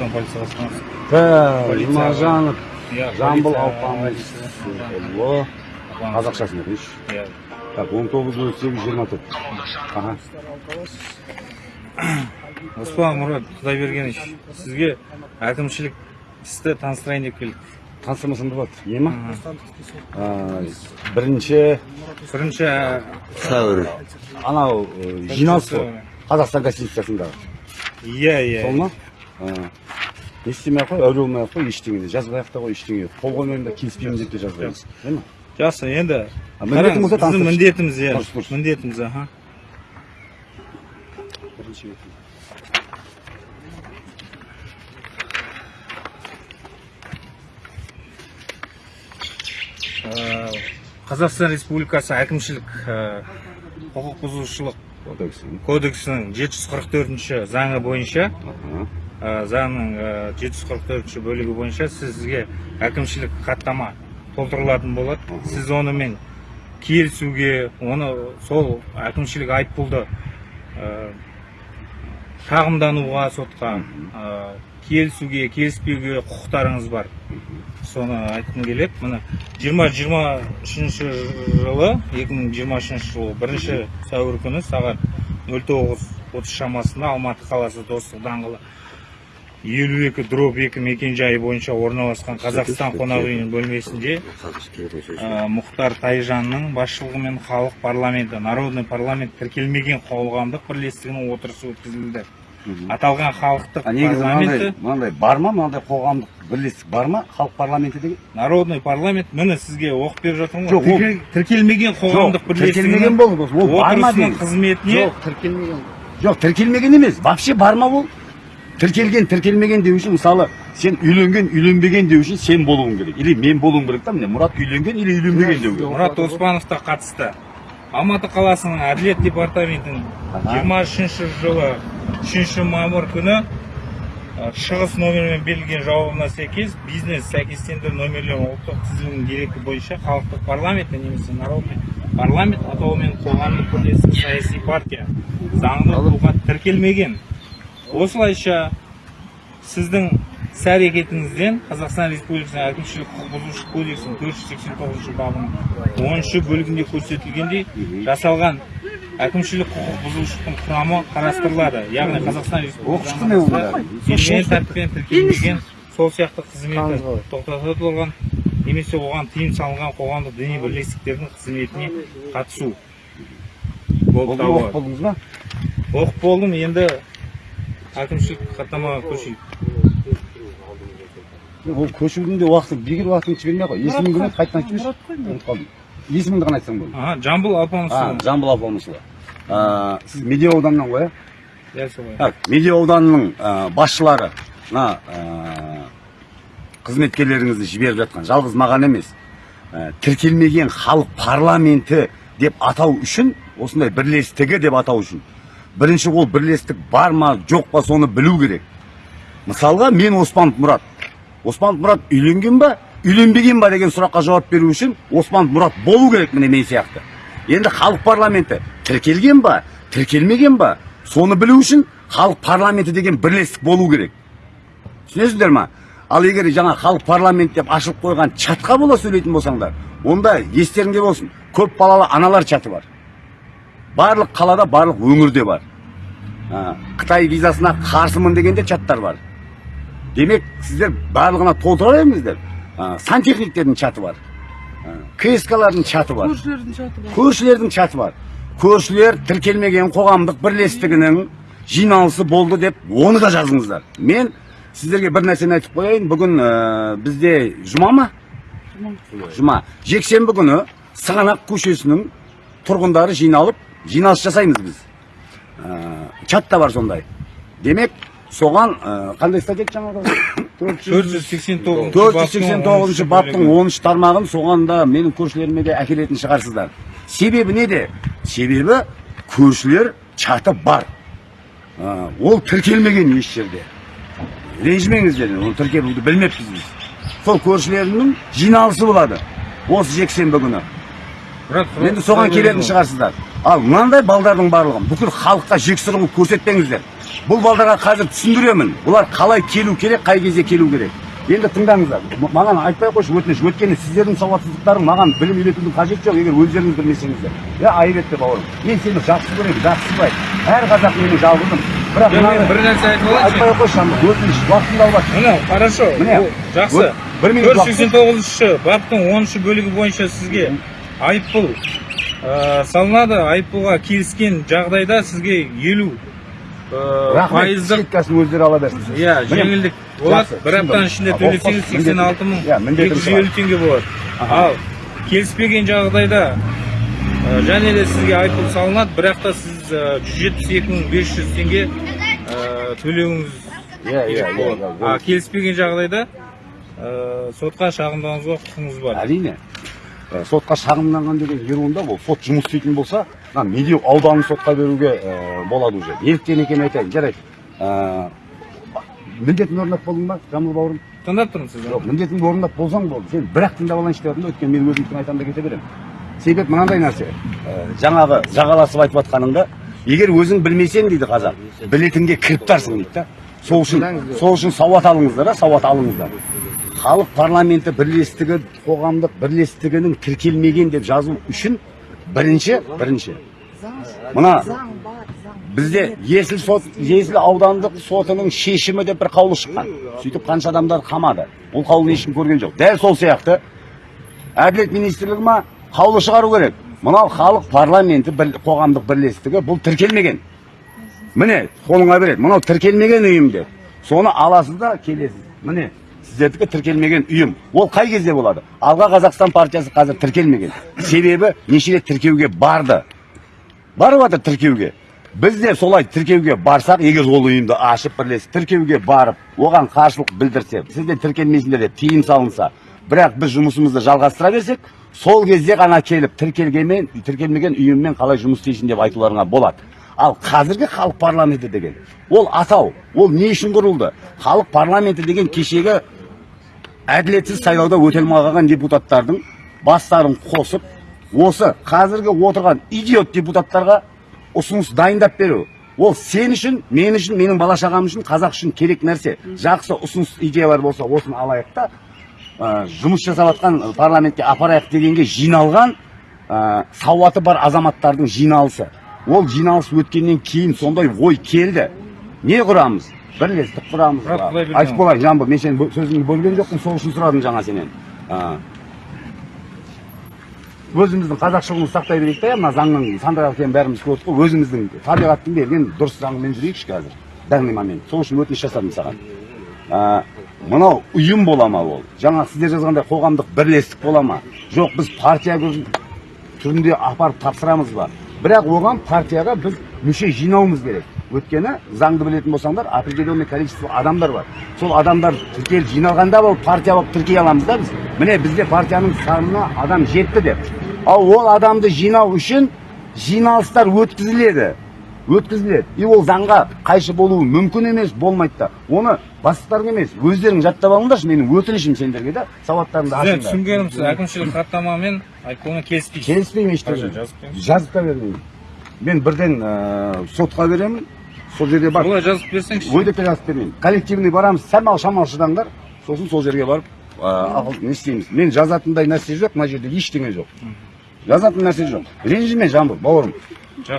аудан полиция басқармасы жұмажанов жамбыл алпамысұлы қазақшасын айтыңызшы иә так он тоғыз нөл сегіз жиырма төрт аха оспан мұрат құдайбергенович сізге әкімшілік істі таныстырайын деп келдік. Таныстырмасам болады. Не ма? А, бірінші бірінші сәуір. анау жиналыс қой қазақстан конституциясындағы иә иә. Сол ма? Істемей ақ қой әуре болмай ақ қой ештеңе де жазбай ақ та қой ештеңе қол қоймаймын да келіспеймін деп те жазбаймыз жақсы. енді міндетің болса біздің міндетіміз иә. Міндетіміз аха. Ә, қазақстан республикасы әкімшілік ә, құқық бұзушылық кодексін кодексінің 744 заңы бойынша ә, заңның ә, 744 бөлігі бойынша сізге әкімшілік хаттама толтырылатын болады. Сіз онымен келісуге оны сол әкімшілік айыппұлды ә, шағымдануға сотқа ә, келісуге келіспеуге құқықтарыңыз бар. Соны айтқым келеді. Міне жиырма жиырма үшінші жылы екі мың жиырма үшінші жылы бірінші сәуір күні сағат нөл тоғыз отыз шамасында алматы қаласы достық даңғылы. Елу екі дробь екі мекенжайы бойынша орналасқан қазақстан қонақ үйінің бөлмесінде ә, мұхтар тайжанның басшылығымен халық парламенті народный парламент тіркелмеген қоғамдық бірлестігінің отырысы өткізілді. Аталған халықтық а негізі мынандай парламенті мынандай бар ма? Мынандай қоғамдық бірлестік бар ма? Халық парламенті деген? Народный парламент міне сізге оқып беріп жатырмын Жоқ, ғой Тіркел- тіркелмеген қоғамдық жоқ тіркелмеген бірлестігінің ол бар ма қызметіне жоқ тіркелмеген. Жоқ тіркелмеген емес вообще бар ма ол? Тіркелген тіркелмеген деу үшін мысалы сен үйленген үйленбеген деу үшін сен болуың керек. Или мен болуым керек та міне мұрат үйленген или үйленбеген деу керек. мұрат оспановқа қатысты. Алматы қаласының әділет департаментінің Аха. 23 жылы 3 мамыр күні шығыс номермен берілген жауабына сәйкес бизнес сәйкестендіру номерлері ұлттық тізілімінің дерегі бойынша халықтық парламент немесе народный парламент атауымен қоғамдық бірлестік саяси партия заңды тұлға тіркелмеген. Осылайша сіздің іс әрекетіңізден қазақстан республикасының әкімшілік құқық бұзушылық кодексінің төрт жүз сексен тоғызыншы бабының оныншы бөлігінде көрсетілгендей жасалған әкімшілік құқық бұзушылықтың құрамы қарастырылады. Яғни қазақстан белгіленген тәртіппен тіркелмеген сол сияқты қызметі тоқтатылған немесе оған тыйым салынған қоғамдық діни бірлестіктердің қызметіне қатысу болып табылады. болдыңыз ба? Оқып болдым. Енді әкімшілік хаттамаға көшейік. Ол көшудің де уақыты бекер уақытын жібермей ақ қой. Есімің кім еді қайтадан айтып жіберші ұмытып қалдым есіміңді ғана айтсаң болды. Аха жамбыл а алпамысұлы жамбыл алпамысұлы А, сіз медеу ауданынан ғой иә дәл солай так медеу ауданының басшылары мына қызметкерлеріңізді жіберіп жатқан. Жалғыз маған емес. Тіркелмеген халық парламенті деп атау үшін осындай бірлестігі деп атау үшін. Бірінші ол бірлестік бар ма жоқ па соны білу керек. Мысалға мен оспанов мұрат. Оспанов мұрат үйленген ба үйленбеген ба деген сұраққа жауап беру үшін оспанов мұрат болу керек міне мен сияқты. Енді халық парламенті тіркелген ба тіркелмеген ба соны білу үшін халық парламенті деген бірлестік болу керек. Түсінесіздер ма? Ал егер жаңа халық парламент деп ашылып қойған чатқа бола сөйлейтін болсаңдар онда естеріңде болсын көп балалы аналар чаты бар. Барлық қалада барлық өңірде бар. Қытай визасына қарсымын деген де чаттар бар. Демек сіздер барлығына толтыра беріңіздер. Сантехниктердің чаты бар. Кскалардың чаты бар. Көршілердің чаты бар. Көршілердің чаты бар. Көршілер тіркелмеген қоғамдық бірлестігінің жиналысы болды деп оны да жазыңыздар. Мен сіздерге бір нәрсені айтып қояйын. Бүгін ә, бізде жұма ма? Жұма. Жексенбі күні сығанақ көшесінің тұрғындары жиналып жиналыс жасаймыз біз. Ә, чат та бар сондай. Демек соған ә, қандай статья еді жаңағы төрт жүз сексен тоғызыншы төрт жүз сексен тоғызыншы баптың оныншы тармағын соған да менің көршілеріме де әкелетін шығарсыздар. Себебі неде? Себебі көршілер чаты бар. А, ол тіркелмеген еш жерде. Ренжімеңіздер оны тіркелуді білмеппіз біз. Сол көршілерінің жиналысы болады осы жексенбі күні. Енді соған келетін шығарсыздар. Ал мынандай балдардың барлығын бүкіл халыққа жексұрын қылып көрсетпеңіздер. Бұл балдарға қазір түсіндіремін. Бұлар қалай келу керек қай кезде келу керек. Енді тыңдаңыздар. Маған айтпай ақ қойшы өтініш. Өйткені сіздердің сауатсыздықтарың маған білім үйретудің қажеті жоқ егер өздеріңіз білмесеңіздер. Иә айып етпе бауырым мен сені жақсы көремін жақсы әр қазақ менің жалғызым бірақ мен бір нәрсе айтып алайыншы. айтпай ақ қойшы өтініш уақытыңды алып міне хорошо. Міне, жақсы. бір минут төрт жүз сексен тоғызыншы баптың оныншы бөлігі бойынша сізге айыппұл. Ә, салынады айыппұлға келіскен жағдайда сізге елу рахмет. пайыздық скидкасын өздері ала берсін иә жеңілдік. болады бір аптаның ішінде төлесеңіз сексен алты мың иә, екі жүз елу теңге болады. Ал келіспеген жағдайда ә, және де сізге айыппұл салынады бірақ та сіз жүз жетпіс екі мың бес жүз теңге төлеуіңіз иә иә болады а келіспеген жағдайда сотқа шағымдануға құқыңыз бар. Әрине. Ә, сотқа шағымданған деген еруында ол сот жұмыс істейтін болса мына медеу ауданын сотқа беруге ә, болады уже. Неліктен екенін айтайын. жарайды. Ә, міндетін орындап болдың ба жамбыл бауырым? Тыңдап тұрмын сізді. Жоқ міндетіңді орындап болсаң болды. Сен бір ақ тыңдап алайыншы деп жатырмын да өйткені мен өзімдікін айтамын да кете беремін. Себеп мынандай нәрсе. Жаңағы жағаласып айтып жатқаныңда егер өзің білмесең дейді қазақ білетінге кіріптарсың дейді да. Сол үшін сол үшін сауат алыңыздар да сауат алыңыздар. Халық парламенті бірлестігі қоғамдық бірлестігінің тіркелмеген деп жазу үшін бірінші бірінші. Мына бізде есіл сот есіл аудандық сотының шешімі деп бір қаулы шыққан. Сөйтіп қанша адамдар қамады. Ол қаулыны ешкім көрген жоқ. Дәл сол сияқты. Әділет министрлігі ма қаулы шығару керек. Мынау халық парламенті бір, қоғамдық бірлестігі бұл тіркелмеген. Міне қолыңа береді. Мынау тіркелмеген ұйым деп соны аласыз да келесіз. Міне сіздердікі тіркелмеген ұйым ол қай кезде болады? Алға қазақстан партиясы қазір тіркелмеген. Себебі неше рет тіркеуге барды. Барып жатыр тіркеуге. Біз де солай тіркеуге барсақ егер ол ұйымды ашып бірлесіп тіркеуге барып оған қарсылық білдірсе сіздер тіркелмейсіңдер деп тыйым салынса. Бірақ біз жұмысымызды жалғастыра берсек сол кезде ғана келіп тіркелгенмен тіркелмеген ұйыммен қалай жұмыс істейсің деп айтуларыңа болады. Ал қазіргі халық парламенті деген ол атау ол не үшін құрылды? Халық парламенті деген кешегі әділетсіз сайлауда өте алмай қалған депутаттардың бастарын қосып осы қазіргі отырған идиот депутаттарға ұсыныс дайындап беру. Ол сен үшін мен үшін менің бала шағам үшін қазақ үшін керек нәрсе. Жақсы ұсыныс идеялар болса осыны алайық та ә, жұмыс жасап жатқан парламентке апарайық дегенге жиналған ә, сауаты бар азаматтардың жиналысы. Ол жиналыс өткеннен кейін сондай ой келді. Не құрамыз бірлестік құрамыз болайын жамбыл мен сенің сөзіңді бөлген жоқпын сол үшін сұрадым жаңа сенен. Өзіміздің қазақшылығымызды сақтай берейік та мына заңның сандырағы екенін бәріміз көрдік қой өзіміздің табиғаттың берген дұрыс заңымен жүрейікші қазір данный момент сол үшін өтініш жасадым саған. Ә, мынау ұйым бола ма ол? Жаңа сіздер жазғандай қоғамдық бірлестік бола ма? Жоқ біз партия түрінде апарып тапсырамыз ба? Бірақ оған партияға біз мүше жинауымыз керек. Өйткені заңды білетін болсаңдар определенный количество адамдар бар. Сол адамдар тіркеліп жиналғанда ол партия болып тіркей аламыз да біз. Міне бізде партияның санына адам жетті деп. Ал ол адамды жинау үшін жиналыстар өткізіледі. Өткізіледі. И ол заңға қайшы болуы мүмкін емес болмайды да. Оны бастықтарың емес өздерің жаттап алыңдаршы менің өтінішім сендерге да сауаттарыңды ашыңдар. түсінгенім сіз әкімшілік хаттамамен айыппұлына келіспейсіз. Келіспеймін ештеңе жазып та бермеймін. Мен бірден ә, сотқа беремін сол жерге барып олай жазып берсеңізші. Ой деп те жазып бермеймін. Коллективный барамыз шамал шамал шыдаңдар. Сосын сол жерге барып ә, ақыл не істейміз. Мен жазатындай нәрсе жоқ мына жерде ештеңе жоқ. Жазатын нәрсе жоқ. Ренжіме жамбыл бауырым.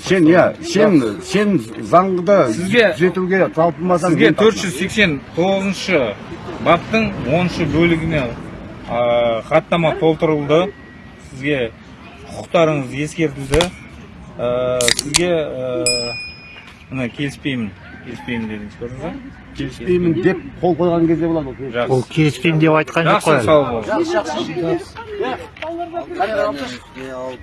Сен иә сен сен заңды Сізге- түзетуге талпынбасаң сізге төрт жүз сексен тоғызыншы баптың оныншы бөлігіне ә, хаттама толтырылды. Сізге құқықтарыңыз ескертілді ә, сізге ә, мына келіспеймін келіспеймін дедіңіз көрдіңіз ба? Келіспеймін деп қол қойған кезде болады ол жақсы. Ол келіспеймін деп айтқан жоқ жақсы қой. сау болыңыз жақсы жақсы. Камераға алып